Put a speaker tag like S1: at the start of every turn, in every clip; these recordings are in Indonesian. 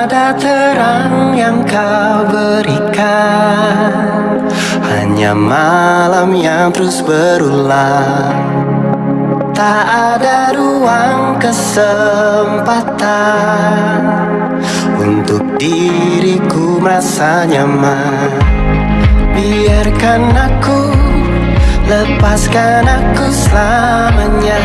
S1: ada terang yang kau berikan. Hanya malam yang terus berulang. Tak ada ruang kesempatan Untuk diriku merasa nyaman. Biarkan aku Lepaskan aku selamanya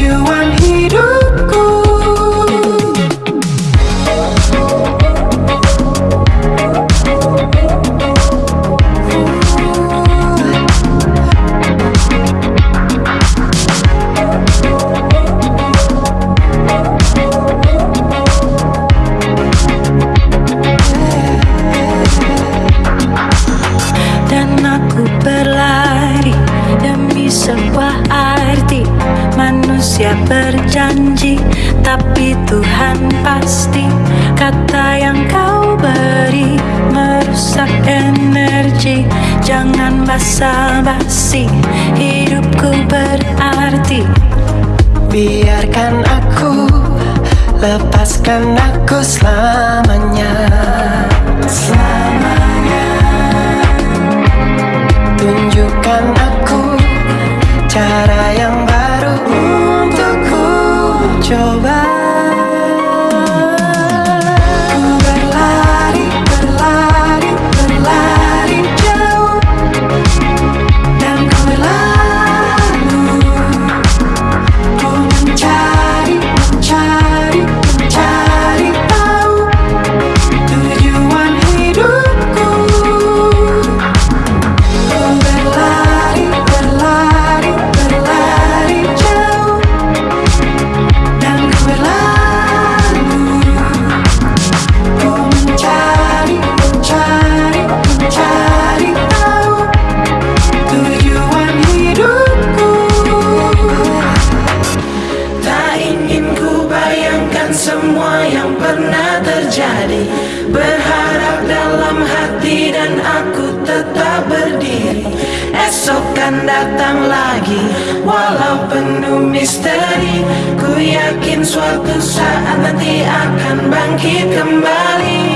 S2: manusia berjanji Tapi Tuhan pasti. Kata yang kau beri Merusak energi. Jangan basa-basi Hidupku berarti.
S1: Biarkan aku Lepaskan aku selamanya. Selamanya. Tunjukkan aku Cara yang
S3: your eyes dan aku tetap berdiri. Esok kan datang lagi Walau penuh misteri. Ku yakin suatu saat nanti akan bangkit kembali